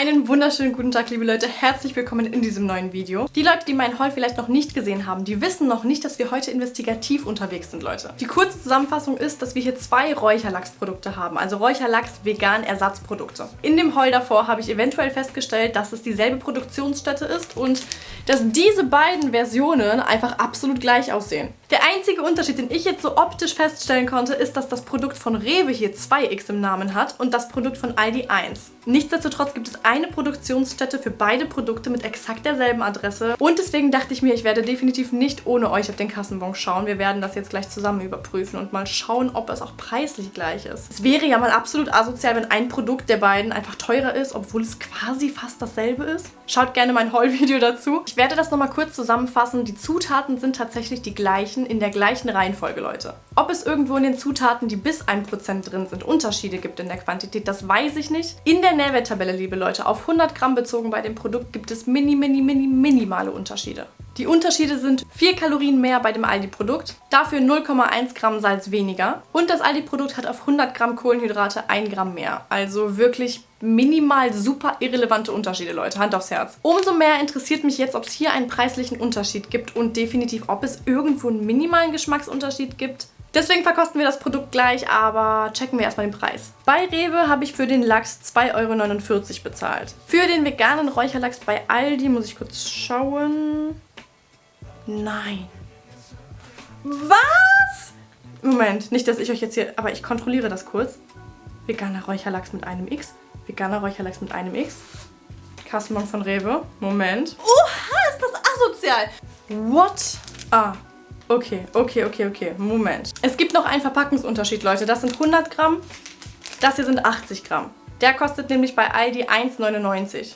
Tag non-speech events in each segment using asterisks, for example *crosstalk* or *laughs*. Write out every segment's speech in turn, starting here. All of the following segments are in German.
Einen wunderschönen guten Tag, liebe Leute. Herzlich willkommen in diesem neuen Video. Die Leute, die meinen Haul vielleicht noch nicht gesehen haben, die wissen noch nicht, dass wir heute investigativ unterwegs sind, Leute. Die kurze Zusammenfassung ist, dass wir hier zwei Räucherlachsprodukte haben. Also Räucherlachs vegan Ersatzprodukte. In dem Haul davor habe ich eventuell festgestellt, dass es dieselbe Produktionsstätte ist und dass diese beiden Versionen einfach absolut gleich aussehen. Der einzige Unterschied, den ich jetzt so optisch feststellen konnte, ist, dass das Produkt von Rewe hier 2x im Namen hat und das Produkt von Aldi 1. Nichtsdestotrotz gibt es eine Produktionsstätte für beide Produkte mit exakt derselben Adresse. Und deswegen dachte ich mir, ich werde definitiv nicht ohne euch auf den Kassenbon schauen. Wir werden das jetzt gleich zusammen überprüfen und mal schauen, ob es auch preislich gleich ist. Es wäre ja mal absolut asozial, wenn ein Produkt der beiden einfach teurer ist, obwohl es quasi fast dasselbe ist. Schaut gerne mein Haul-Video dazu. Ich werde das nochmal kurz zusammenfassen. Die Zutaten sind tatsächlich die gleichen, in der gleichen Reihenfolge, Leute. Ob es irgendwo in den Zutaten, die bis 1% drin sind, Unterschiede gibt in der Quantität, das weiß ich nicht. In der Nährwerttabelle, liebe Leute, auf 100 Gramm bezogen bei dem Produkt gibt es mini, mini, mini, minimale Unterschiede. Die Unterschiede sind 4 Kalorien mehr bei dem Aldi-Produkt, dafür 0,1 Gramm Salz weniger und das Aldi-Produkt hat auf 100 Gramm Kohlenhydrate 1 Gramm mehr. Also wirklich minimal super irrelevante Unterschiede, Leute. Hand aufs Herz. Umso mehr interessiert mich jetzt, ob es hier einen preislichen Unterschied gibt und definitiv, ob es irgendwo einen minimalen Geschmacksunterschied gibt. Deswegen verkosten wir das Produkt gleich, aber checken wir erstmal den Preis. Bei Rewe habe ich für den Lachs 2,49 Euro bezahlt. Für den veganen Räucherlachs bei Aldi muss ich kurz schauen. Nein. Was? Moment, nicht, dass ich euch jetzt hier... Aber ich kontrolliere das kurz. Veganer Räucherlachs mit einem X. Veganer Räucherlachs mit einem X. Kassenbon von Rewe. Moment. Oha, ist das asozial. What? Ah, okay, okay, okay, okay. Moment. Es gibt noch einen Verpackungsunterschied, Leute. Das sind 100 Gramm. Das hier sind 80 Gramm. Der kostet nämlich bei Aldi 1,99.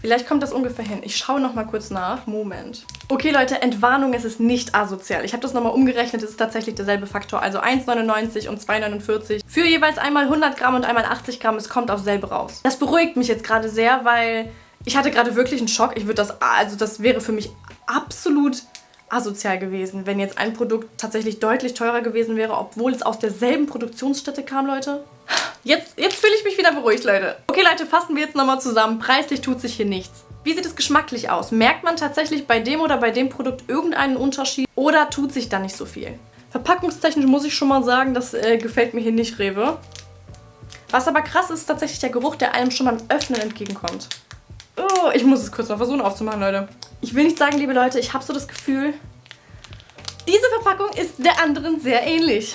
Vielleicht kommt das ungefähr hin. Ich schaue noch mal kurz nach. Moment. Okay, Leute, Entwarnung, es ist nicht asozial. Ich habe das nochmal umgerechnet, es ist tatsächlich derselbe Faktor. Also 1,99 und 2,49 für jeweils einmal 100 Gramm und einmal 80 Gramm. Es kommt auf selbe raus. Das beruhigt mich jetzt gerade sehr, weil ich hatte gerade wirklich einen Schock. Ich würde das, also das wäre für mich absolut asozial gewesen, wenn jetzt ein Produkt tatsächlich deutlich teurer gewesen wäre, obwohl es aus derselben Produktionsstätte kam, Leute. Jetzt, jetzt fühle ich mich wieder beruhigt, Leute. Okay, Leute, fassen wir jetzt nochmal zusammen. Preislich tut sich hier nichts. Wie sieht es geschmacklich aus? Merkt man tatsächlich bei dem oder bei dem Produkt irgendeinen Unterschied oder tut sich da nicht so viel? Verpackungstechnisch muss ich schon mal sagen, das äh, gefällt mir hier nicht, Rewe. Was aber krass ist, ist tatsächlich der Geruch, der einem schon beim Öffnen entgegenkommt. Oh, ich muss es kurz mal versuchen aufzumachen, Leute. Ich will nicht sagen, liebe Leute, ich habe so das Gefühl, diese Verpackung ist der anderen sehr ähnlich.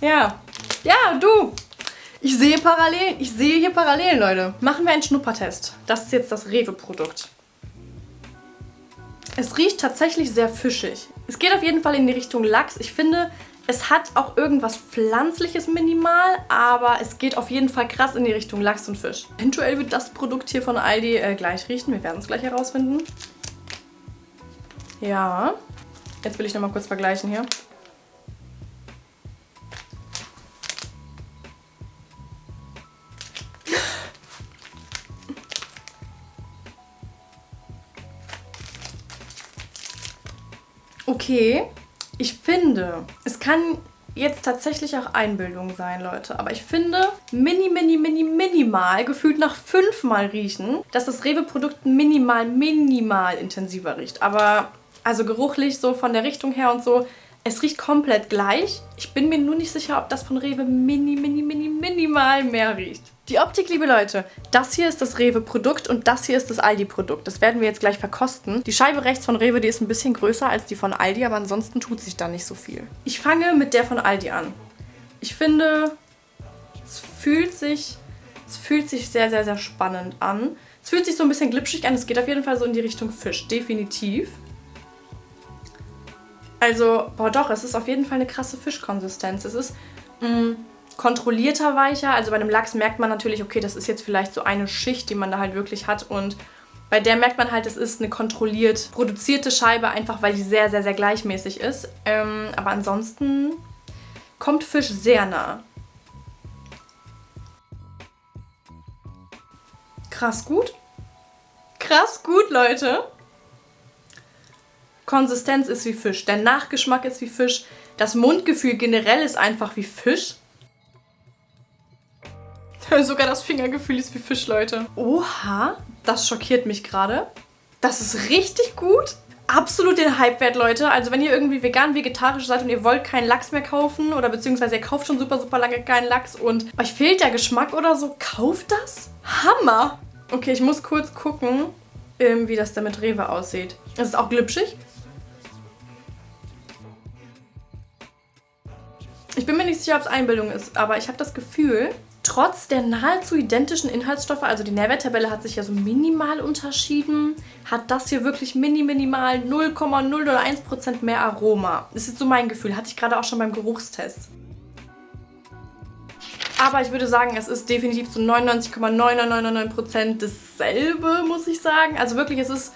Ja. Ja, du. Ich sehe Parallelen. Ich sehe hier Parallelen, Leute. Machen wir einen Schnuppertest. Das ist jetzt das Rewe-Produkt. Es riecht tatsächlich sehr fischig. Es geht auf jeden Fall in die Richtung Lachs. Ich finde, es hat auch irgendwas Pflanzliches minimal, aber es geht auf jeden Fall krass in die Richtung Lachs und Fisch. Eventuell wird das Produkt hier von Aldi äh, gleich riechen. Wir werden es gleich herausfinden. Ja. Jetzt will ich nochmal kurz vergleichen hier. Okay, ich finde, es kann jetzt tatsächlich auch Einbildung sein, Leute. Aber ich finde, mini, mini, mini, minimal, gefühlt nach fünfmal riechen, dass das Rewe-Produkt minimal, minimal intensiver riecht. Aber also geruchlich so von der Richtung her und so, es riecht komplett gleich. Ich bin mir nur nicht sicher, ob das von Rewe mini, mini, mini, minimal mehr riecht. Die Optik, liebe Leute, das hier ist das Rewe-Produkt und das hier ist das Aldi-Produkt. Das werden wir jetzt gleich verkosten. Die Scheibe rechts von Rewe, die ist ein bisschen größer als die von Aldi, aber ansonsten tut sich da nicht so viel. Ich fange mit der von Aldi an. Ich finde, es fühlt sich, es fühlt sich sehr, sehr, sehr spannend an. Es fühlt sich so ein bisschen glitschig an. Es geht auf jeden Fall so in die Richtung Fisch, definitiv. Also, boah doch, es ist auf jeden Fall eine krasse Fischkonsistenz. Es ist mh, mm, kontrollierter weicher. Also bei einem Lachs merkt man natürlich, okay, das ist jetzt vielleicht so eine Schicht, die man da halt wirklich hat. Und bei der merkt man halt, es ist eine kontrolliert produzierte Scheibe, einfach weil die sehr, sehr, sehr gleichmäßig ist. Ähm, aber ansonsten kommt Fisch sehr nah. Krass gut. Krass gut, Leute. Konsistenz ist wie Fisch, der Nachgeschmack ist wie Fisch, das Mundgefühl generell ist einfach wie Fisch. *laughs* Sogar das Fingergefühl ist wie Fisch, Leute. Oha, das schockiert mich gerade. Das ist richtig gut. Absolut den Hype wert, Leute. Also wenn ihr irgendwie vegan, vegetarisch seid und ihr wollt keinen Lachs mehr kaufen oder beziehungsweise ihr kauft schon super, super lange keinen Lachs und euch fehlt der Geschmack oder so, kauft das. Hammer. Okay, ich muss kurz gucken, ähm, wie das da mit Rewe aussieht. Es ist auch glitschig. Ich bin mir nicht sicher, ob es Einbildung ist, aber ich habe das Gefühl, trotz der nahezu identischen Inhaltsstoffe, also die Nährwerttabelle hat sich ja so minimal unterschieden, hat das hier wirklich mini minimal 0,001% mehr Aroma. Das ist so mein Gefühl, hatte ich gerade auch schon beim Geruchstest. Aber ich würde sagen, es ist definitiv zu 99,9999% dasselbe, muss ich sagen. Also wirklich, es ist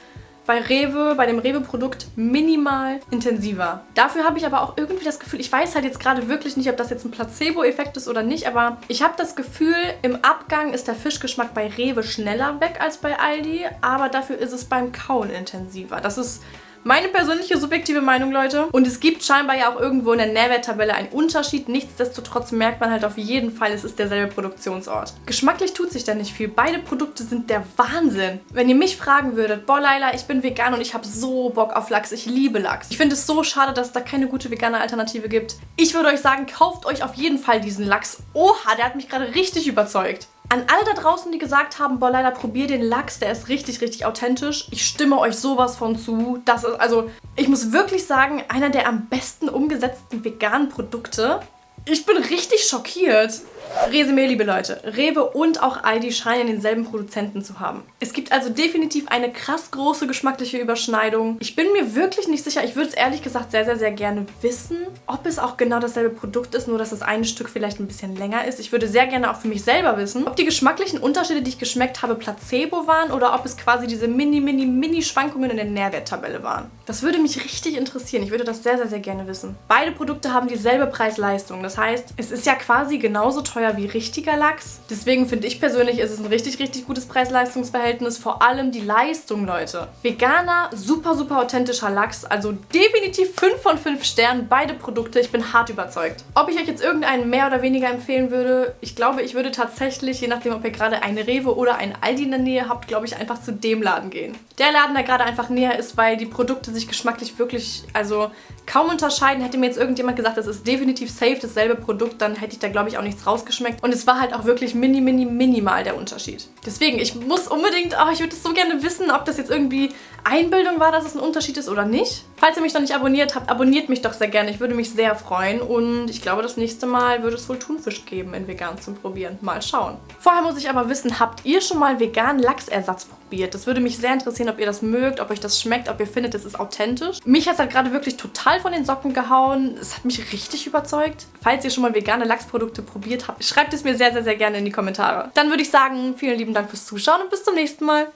bei Rewe, bei dem Rewe-Produkt minimal intensiver. Dafür habe ich aber auch irgendwie das Gefühl, ich weiß halt jetzt gerade wirklich nicht, ob das jetzt ein Placebo-Effekt ist oder nicht, aber ich habe das Gefühl, im Abgang ist der Fischgeschmack bei Rewe schneller weg als bei Aldi, aber dafür ist es beim Kauen intensiver. Das ist meine persönliche subjektive Meinung, Leute. Und es gibt scheinbar ja auch irgendwo in der Nährwerttabelle einen Unterschied. Nichtsdestotrotz merkt man halt auf jeden Fall, es ist derselbe Produktionsort. Geschmacklich tut sich da nicht viel. Beide Produkte sind der Wahnsinn. Wenn ihr mich fragen würdet, boah Leila, ich bin vegan und ich habe so Bock auf Lachs. Ich liebe Lachs. Ich finde es so schade, dass es da keine gute vegane Alternative gibt. Ich würde euch sagen, kauft euch auf jeden Fall diesen Lachs. Oha, der hat mich gerade richtig überzeugt. An alle da draußen, die gesagt haben, boah, leider probier den Lachs, der ist richtig, richtig authentisch. Ich stimme euch sowas von zu. Das ist, also, ich muss wirklich sagen, einer der am besten umgesetzten veganen Produkte. Ich bin richtig schockiert. Resümee, liebe Leute. Rewe und auch Aldi scheinen denselben Produzenten zu haben. Es gibt also definitiv eine krass große geschmackliche Überschneidung. Ich bin mir wirklich nicht sicher. Ich würde es ehrlich gesagt sehr, sehr, sehr gerne wissen, ob es auch genau dasselbe Produkt ist, nur dass das eine Stück vielleicht ein bisschen länger ist. Ich würde sehr gerne auch für mich selber wissen, ob die geschmacklichen Unterschiede, die ich geschmeckt habe, Placebo waren oder ob es quasi diese mini, mini, mini Schwankungen in der Nährwerttabelle waren. Das würde mich richtig interessieren. Ich würde das sehr, sehr, sehr gerne wissen. Beide Produkte haben dieselbe Preis-Leistung. Das heißt, es ist ja quasi genauso teuer teuer wie richtiger Lachs. Deswegen finde ich persönlich, ist es ein richtig, richtig gutes Preis-Leistungs-Verhältnis. Vor allem die Leistung, Leute. Veganer, super, super authentischer Lachs. Also definitiv 5 von 5 Sternen. Beide Produkte. Ich bin hart überzeugt. Ob ich euch jetzt irgendeinen mehr oder weniger empfehlen würde, ich glaube, ich würde tatsächlich, je nachdem, ob ihr gerade eine Rewe oder einen Aldi in der Nähe habt, glaube ich, einfach zu dem Laden gehen. Der Laden, der gerade einfach näher ist, weil die Produkte sich geschmacklich wirklich, also kaum unterscheiden. Hätte mir jetzt irgendjemand gesagt, das ist definitiv safe dasselbe Produkt, dann hätte ich da, glaube ich, auch nichts rausgeschmeckt. Und es war halt auch wirklich mini, mini, minimal der Unterschied. Deswegen, ich muss unbedingt, oh, ich würde so gerne wissen, ob das jetzt irgendwie Einbildung war, dass es ein Unterschied ist oder nicht. Falls ihr mich noch nicht abonniert habt, abonniert mich doch sehr gerne. Ich würde mich sehr freuen. Und ich glaube, das nächste Mal würde es wohl Thunfisch geben in vegan zum Probieren. Mal schauen. Vorher muss ich aber wissen, habt ihr schon mal veganen Lachsersatz probiert? Das würde mich sehr interessieren, ob ihr das mögt, ob euch das schmeckt, ob ihr findet, es ist authentisch. Mich hat es halt gerade wirklich total von den Socken gehauen. Es hat mich richtig überzeugt. Falls ihr schon mal vegane Lachsprodukte probiert habt, schreibt es mir sehr, sehr, sehr gerne in die Kommentare. Dann würde ich sagen, vielen lieben Dank fürs Zuschauen und bis zum nächsten Mal.